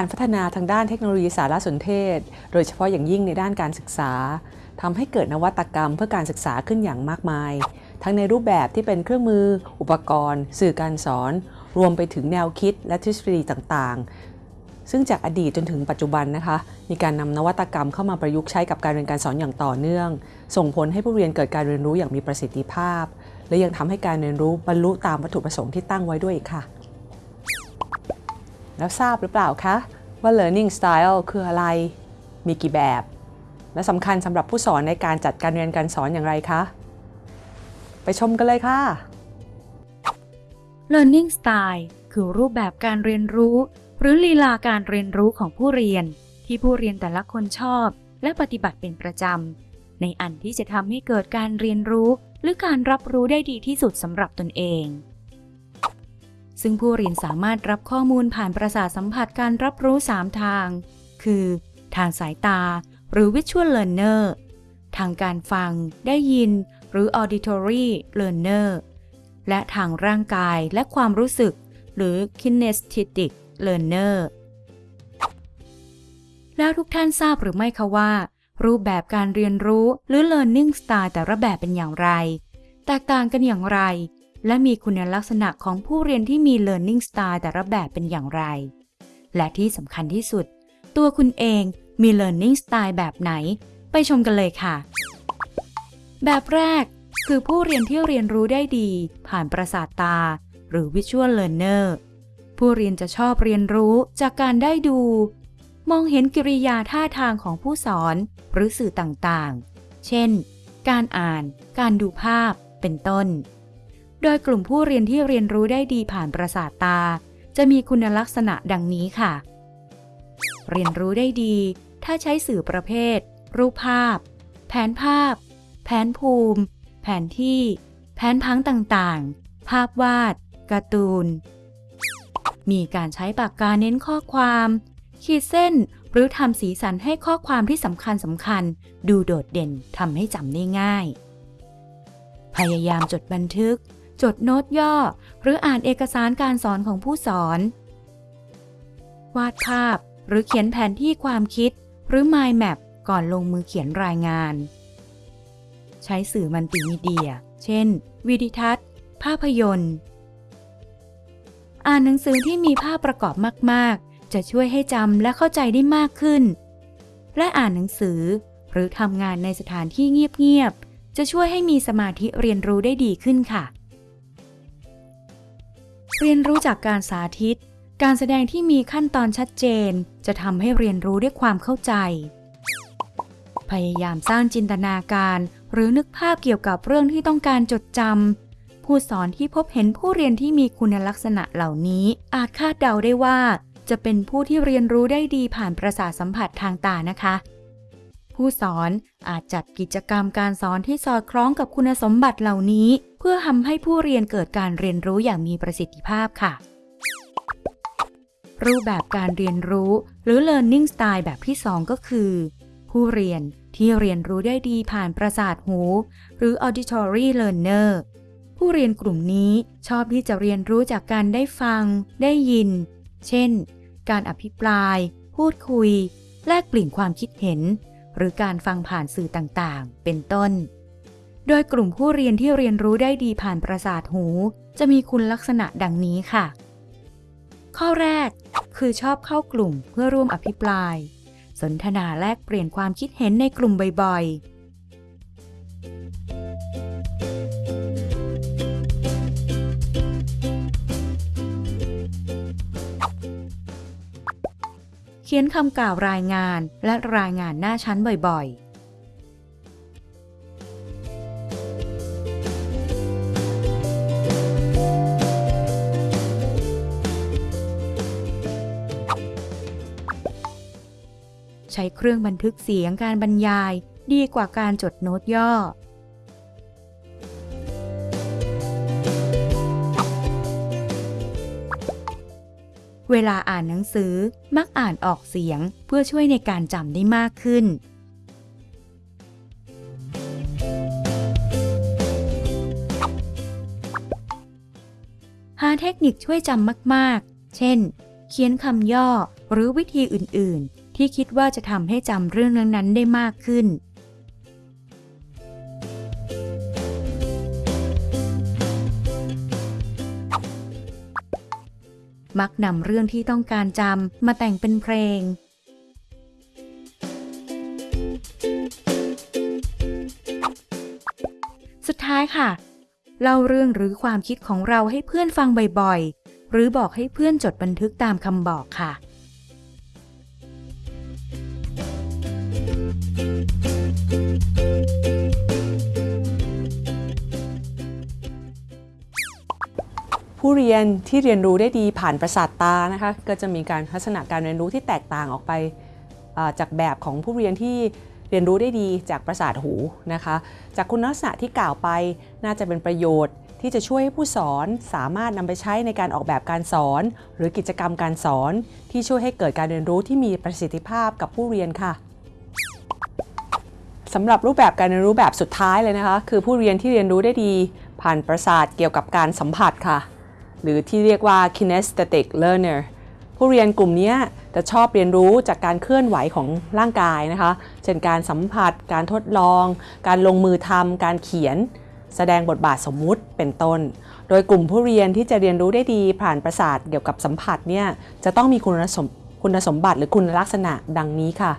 การพัฒนาทางด้านเทคโนโลยีสารสนเทศ โดยเฉพาะอย่างยิ่งในด้านการศึกษาทำให้เกิดนวัตกรรมเพื่อการศึกษาขึ้นอย่างมากมาย ทั้งในรูปแบบที่เป็นเครื่องมือ อุปกรณ์ สื่อการสอน รวมไปถึงแนวคิดและทฤษฎีต่างๆ ซึ่งจากอดีตจนถึงปัจจุบันนะคะ มีการนำนวัตกรรมเข้ามาประยุกต์ใช้กับการเรียนการสอนอย่างต่อเนื่อง ส่งผลให้ผู้เรียนเกิดการเรียนรู้อย่างมีประสิทธิภาพ และยังทำให้การเรียนรู้บรรลุตามวัตถุประสงค์ที่ตั้งไว้ด้วยค่ะ แล้วทราบหรือเปล่าคะ ว่า learning style คืออะไร มีกี่แบบ และสำคัญสำหรับผู้สอนในการจัดการเรียนการสอนอย่างไรคะ ไปชมกันเลยค่ะ Learning Style คือรูปแบบการเรียนรู้ หรือลีลาการเรียนรู้ของผู้เรียน ที่ผู้เรียนแต่ละคนชอบ และปฏิบัติเป็นประจำในอันที่จะทำให้เกิดการเรียนรู้ หรือการรับรู้ได้ดีที่สุดสำหรับตนเอง ซึ่งผู้เรียนสามารถรับข้อมูลผ่านประสาทสัมผัสการรับรู้ 3 ทาง คือ ทางสายตา หรือ Visual Learner ทางการฟัง ได้ยิน หรือ Auditory Learner และทางร่างกายและความรู้สึก หรือ Kinesthetic Learner แล้วทุกท่านทราบหรือไม่คะว่า รูปแบบการเรียนรู้หรือ Learning Style แต่ละแบบเป็นอย่างไร แตกต่างกันอย่างไร และมีคุณลักษณะของผู้เรียนที่มี Learning Style แต่ละแบบเป็นอย่างไร และที่สำคัญที่สุด ตัวคุณเองมี Learning Style แบบไหน ไปชมกันเลยค่ะ แบบแรกคือผู้เรียนที่เรียนรู้ได้ดี ผ่านประสาทตา หรือ Visual Learner ผู้เรียนจะชอบเรียนรู้จากการได้ดู มองเห็นกิริยาท่าทางของผู้สอนหรือสื่อต่างๆ เช่น การอ่าน การดูภาพ เป็นต้น โดยกลุ่มผู้เรียนที่เรียนรู้ได้ดีผ่านประสาทตา จะมีคุณลักษณะดังนี้ค่ะ เรียนรู้ได้ดี ถ้าใช้สื่อประเภท รูปภาพ แผนภาพ แผนภูมิ แผนที่ แผนพังต่างๆ ภาพวาด การ์ตูน มีการใช้ปากกาเน้นข้อความ ขีดเส้นหรือทำสีสันให้ข้อความที่สำคัญสำคัญ ดูโดดเด่นทำให้จำได้ง่าย พยายามจดบันทึก จดโน้ตย่อ หรืออ่านเอกสารการสอนของผู้สอน วาดภาพ หรือเขียนแผนที่ความคิด หรือ mind map ก่อนลงมือเขียนรายงาน ใช้สื่อมัลติมีเดีย เช่น วิดิทัศน์ ภาพยนตร์ อ่านหนังสือที่มีภาพประกอบมาก ๆ จะช่วยให้จำและเข้าใจได้มากขึ้น และอ่านหนังสือ หรือทำงานในสถานที่เงียบ ๆจะช่วยให้มีสมาธิเรียนรู้ได้ดีขึ้นค่ะ เรียนรู้จากการสาธิต การแสดงที่มีขั้นตอนชัดเจน จะทำให้เรียนรู้ด้วยความเข้าใจ พยายามสร้างจินตนาการ หรือนึกภาพเกี่ยวกับเรื่องที่ต้องการจดจำผู้สอนที่พบเห็นผู้เรียนที่มีคุณลักษณะเหล่านี้ อาจคาดเดาได้ว่า จะเป็นผู้ที่เรียนรู้ได้ดีผ่านประสาทสัมผัสทางตานะคะ ผู้สอนอาจจัดกิจกรรมการสอนที่สอดคล้องกับคุณสมบัติเหล่านี้ เพื่อทำให้ผู้เรียนเกิดการเรียนรู้อย่างมีประสิทธิภาพค่ะ รูปแบบการเรียนรู้หรือ learning style แบบที่ 2 ก็คือ ผู้เรียนที่เรียนรู้ได้ดีผ่านประสาทหู หรือ auditory learner ผู้เรียนกลุ่มนี้ชอบที่จะเรียนรู้จากการได้ฟัง ได้ยิน เช่น การอภิปราย พูดคุย แลกเปลี่ยนความคิดเห็น หรือการฟังผ่านสื่อต่างๆ เป็นต้น โดยกลุ่มผู้เรียนที่เรียนรู้ได้ดีผ่านประสาทหู จะมีคุณลักษณะดังนี้ค่ะ ข้อแรก คือชอบเข้ากลุ่มเพื่อร่วมอภิปราย สนทนาแลกเปลี่ยนความคิดเห็นในกลุ่มบ่อยๆ ขียนคำกล่าวรายงานและรายงานหน้าชั้นบ่อยๆใช้เครื่องบันทึกเสียงการบรรยายดีกว่าการจดโน้ตย่อ เวลาอ่านหนังสือมักอ่านออกเสียงเพื่อช่วยในการจำได้มากขึ้น หาเทคนิคช่วยจำมากๆ เช่น เขียนคำย่อหรือวิธีอื่นๆ ที่คิดว่าจะทำให้จำเรื่องนั้นๆ ได้มากขึ้น มักนำเรื่องที่ต้องการจำมาแต่งเป็นเพลง สุดท้ายค่ะ เล่าเรื่องหรือความคิดของเราให้เพื่อนฟังบ่อยๆ หรือบอกให้เพื่อนจดบันทึกตามคำบอกค่ะ ผู้เรียนที่เรียนรู้ได้ดีผ่านประสาทตานะคะก็จะมีการลักษณะการเรียนรู้ที่แตกต่างออกไปจากแบบของผู้เรียนที่เรียนรู้ได้ดีจากประสาทหูนะคะ จากคุณลักษณะที่กล่าวไปน่าจะเป็นประโยชน์ที่จะช่วยให้ผู้สอนสามารถนำไปใช้ในการออกแบบการสอน หรือกิจกรรมการสอน ที่ช่วยให้เกิดการเรียนรู้ที่มีประสิทธิภาพกับผู้เรียนค่ะสำหรับรูปแบบการเรียนรู้แบบสุดท้ายเลยนะคะ คือผู้เรียนที่เรียนรู้ได้ดี ผ่านประสาทเกี่ยวกับการสัมผัสค่ะ หรือที่เรียกว่า kinesthetic learner ผู้เรียนกลุ่มนี้จะชอบเรียนรู้จากการเคลื่อนไหวของร่างกายนะคะ เช่นการสัมผัส การทดลอง การลงมือทำการเขียน แสดงบทบาทสมมุติเป็นต้น โดยกลุ่มผู้เรียนที่จะเรียนรู้ได้ดีผ่านประสาทเกี่ยวกับสัมผัสเนี่ยจะต้องมีคุณสมคุณสมบัติหรือคุณลักษณะดังนี้ค่ะ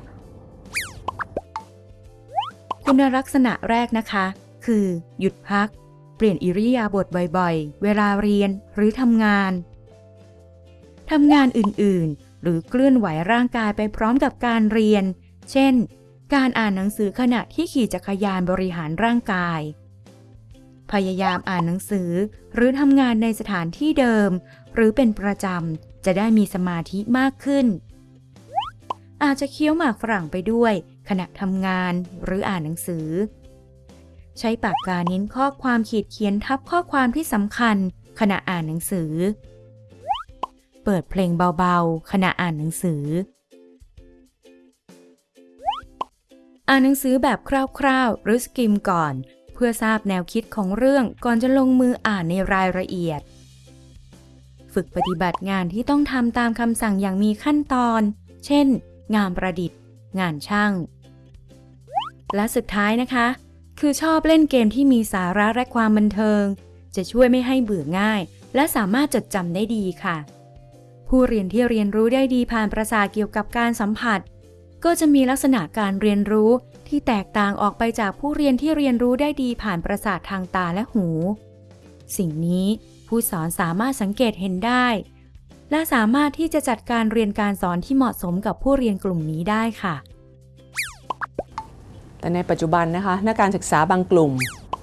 คุณลักษณะแรกนะคะ คือหยุดพัก ปลี่ยนอิริยาบถบ่อยๆ เวลาเรียนหรือทำงาน ทำงานอื่นๆ หรือเคลื่อนไหวร่างกายไปพร้อมกับการเรียน เช่น การอ่านหนังสือขณะที่ขี่จักรยานบริหารร่างกาย พยายามอ่านหนังสือหรือทำงานในสถานที่เดิม หรือเป็นประจำจะได้มีสมาธิมากขึ้น อาจจะเคี้ยวหมากฝรั่งไปด้วย ขณะทำงานหรืออ่านหนังสือ ใช้ปากกาเน้นข้อความขีดเขียนทับข้อความที่สำคัญ ขณะอ่านหนังสือ เปิดเพลงเบาๆ ขณะอ่านหนังสือ อ่านหนังสือแบบคร่าวๆ หรือสกิมก่อน เพื่อทราบแนวคิดของเรื่องก่อนจะลงมืออ่านในรายละเอียด ฝึกปฏิบัติงานที่ต้องทำตามคำสั่งอย่างมีขั้นตอน เช่น งานประดิษฐ์ งานช่าง และสุดท้ายนะคะ คือชอบเล่นเกมที่มีสาระและความบันเทิง จะช่วยไม่ให้เบื่อง่าย และสามารถจดจำได้ดีค่ะ ผู้เรียนที่เรียนรู้ได้ดีผ่านประสาทเกี่ยวกับการสัมผัส ก็จะมีลักษณะการเรียนรู้ที่แตกต่างออกไปจากผู้เรียนที่เรียนรู้ได้ดีผ่านประสาททางตาและหู สิ่งนี้ผู้สอนสามารถสังเกตเห็นได้ และสามารถที่จะจัดการเรียนการสอนที่เหมาะสมกับผู้เรียนกลุ่มนี้ได้ค่ะ แต่ในปัจจุบันนะคะนักการศึกษาบางกลุ่ม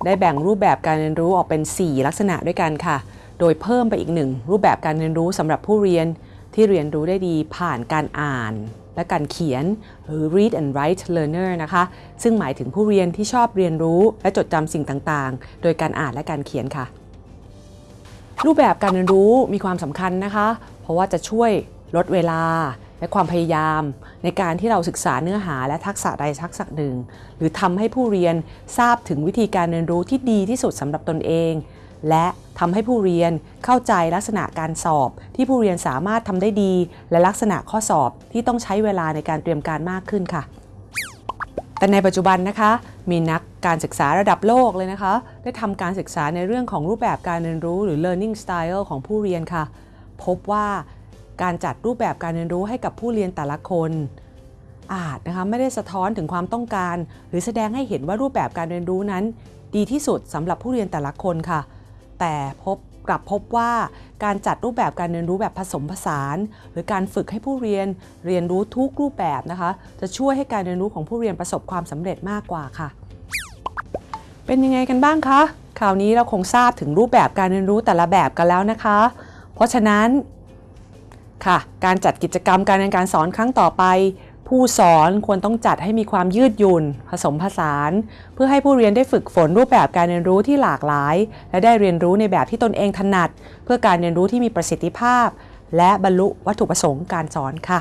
ได้แบ่งรูปแบบการเรียนรู้ออกเป็น 4 ลักษณะด้วยกันค่ะ โดยเพิ่มไปอีกหนึ่งรูปแบบการเรียนรู้สำหรับผู้เรียนที่เรียนรู้ได้ดีผ่านการอ่าน และการเขียนหรือ read and write learner นะคะ ซึ่งหมายถึงผู้เรียนที่ชอบเรียนรู้และจดจำสิ่งต่างๆ โดยการอ่านและการเขียนค่ะ รูปแบบการเรียนรู้มีความสำคัญนะคะ เพราะว่าจะช่วยลดเวลา และความพยายามในการที่เราศึกษาเนื้อหาและทักษะใดทักษะหนึ่ง หรือทำให้ผู้เรียนทราบถึงวิธีการเรียนรู้ที่ดีที่สุดสำหรับตนเอง และทำให้ผู้เรียนเข้าใจลักษณะการสอบ ที่ผู้เรียนสามารถทำได้ดี และลักษณะข้อสอบที่ต้องใช้เวลาในการเตรียมการมากขึ้นค่ะ แต่ในปัจจุบันนะคะ มีนักการศึกษาระดับโลกเลยนะคะ ได้ทำการศึกษาในเรื่องของรูปแบบการเรียนรู้หรือ learning style ของผู้เรียนค่ะ พบว่า การจัดรูปแบบการเรียนรู้ให้กับผู้เรียนแต่ละคน อาจนะคะไม่ได้สะท้อนถึงความต้องการ หรือแสดงให้เห็นว่ารูปแบบการเรียนรู้นั้น ดีที่สุดสำหรับผู้เรียนแต่ละคนค่ะ แต่พบกลับพบว่าการจัดรูปแบบการเรียนรู้แบบผสมผสาน หรือการฝึกให้ผู้เรียนเรียนรู้ทุกรูปแบบนะคะ จะช่วยให้การเรียนรู้ของผู้เรียนประสบความสำเร็จมากกว่าค่ะ เป็นยังไงกันบ้างคะคราวนี้เราคงทราบถึงรูปแบบการเรียนรู้แต่ละแบบกันแล้วนะคะ เพราะฉะนั้น ค่ะ การจัดกิจกรรมการเรียนการสอนครั้งต่อไป ผู้สอนควรต้องจัดให้มีความยืดหยุ่น ผสมผสาน เพื่อให้ผู้เรียนได้ฝึกฝนรูปแบบการเรียนรู้ที่หลากหลาย และได้เรียนรู้ในแบบที่ตนเองถนัด เพื่อการเรียนรู้ที่มีประสิทธิภาพ และบรรลุวัตถุประสงค์การสอนค่ะ